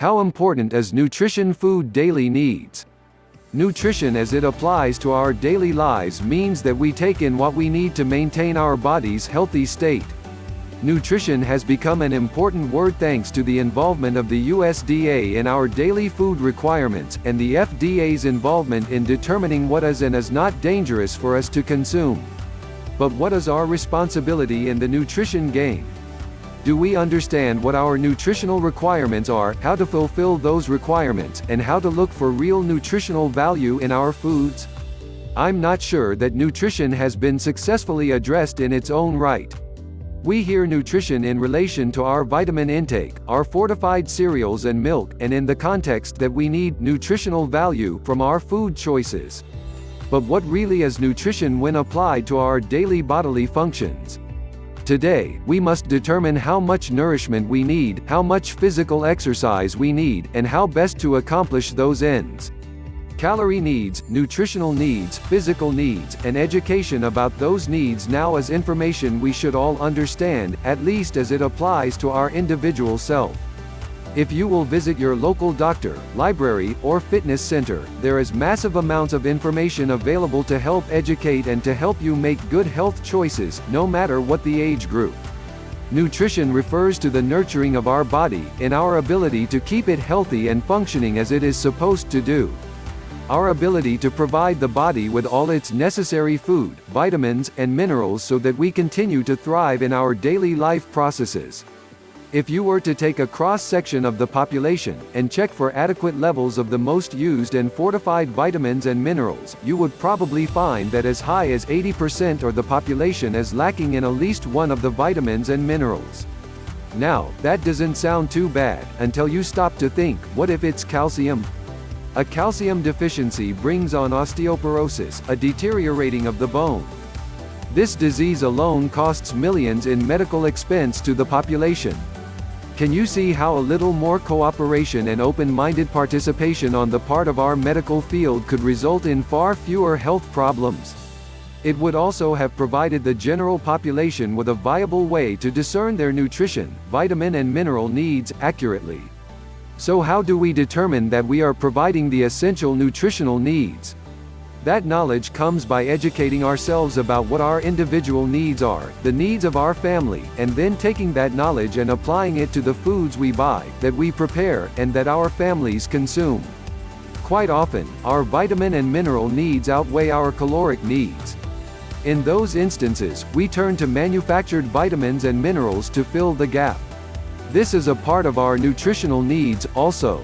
How important is nutrition food daily needs? Nutrition as it applies to our daily lives means that we take in what we need to maintain our body's healthy state. Nutrition has become an important word thanks to the involvement of the USDA in our daily food requirements, and the FDA's involvement in determining what is and is not dangerous for us to consume. But what is our responsibility in the nutrition game? Do we understand what our nutritional requirements are, how to fulfill those requirements, and how to look for real nutritional value in our foods? I'm not sure that nutrition has been successfully addressed in its own right. We hear nutrition in relation to our vitamin intake, our fortified cereals and milk, and in the context that we need nutritional value from our food choices. But what really is nutrition when applied to our daily bodily functions? Today, we must determine how much nourishment we need, how much physical exercise we need, and how best to accomplish those ends. Calorie needs, nutritional needs, physical needs, and education about those needs now is information we should all understand, at least as it applies to our individual self. If you will visit your local doctor, library, or fitness center, there is massive amounts of information available to help educate and to help you make good health choices, no matter what the age group. Nutrition refers to the nurturing of our body, and our ability to keep it healthy and functioning as it is supposed to do. Our ability to provide the body with all its necessary food, vitamins, and minerals so that we continue to thrive in our daily life processes. If you were to take a cross-section of the population, and check for adequate levels of the most used and fortified vitamins and minerals, you would probably find that as high as 80% of the population is lacking in at least one of the vitamins and minerals. Now, that doesn't sound too bad, until you stop to think, what if it's calcium? A calcium deficiency brings on osteoporosis, a deteriorating of the bone. This disease alone costs millions in medical expense to the population. Can you see how a little more cooperation and open-minded participation on the part of our medical field could result in far fewer health problems? It would also have provided the general population with a viable way to discern their nutrition, vitamin and mineral needs, accurately. So how do we determine that we are providing the essential nutritional needs? That knowledge comes by educating ourselves about what our individual needs are, the needs of our family, and then taking that knowledge and applying it to the foods we buy, that we prepare, and that our families consume. Quite often, our vitamin and mineral needs outweigh our caloric needs. In those instances, we turn to manufactured vitamins and minerals to fill the gap. This is a part of our nutritional needs, also.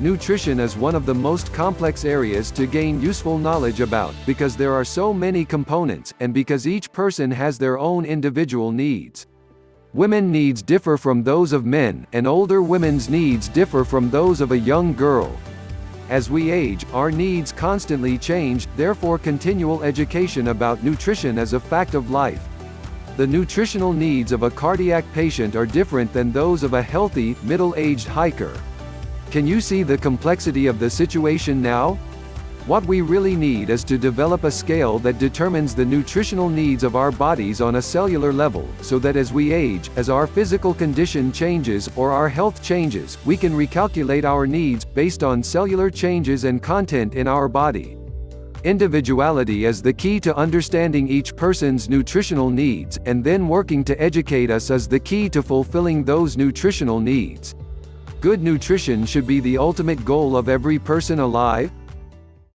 Nutrition is one of the most complex areas to gain useful knowledge about, because there are so many components, and because each person has their own individual needs. Women needs differ from those of men, and older women's needs differ from those of a young girl. As we age, our needs constantly change, therefore continual education about nutrition is a fact of life. The nutritional needs of a cardiac patient are different than those of a healthy, middle-aged hiker. Can you see the complexity of the situation now? What we really need is to develop a scale that determines the nutritional needs of our bodies on a cellular level, so that as we age, as our physical condition changes, or our health changes, we can recalculate our needs, based on cellular changes and content in our body. Individuality is the key to understanding each person's nutritional needs, and then working to educate us is the key to fulfilling those nutritional needs. Good nutrition should be the ultimate goal of every person alive,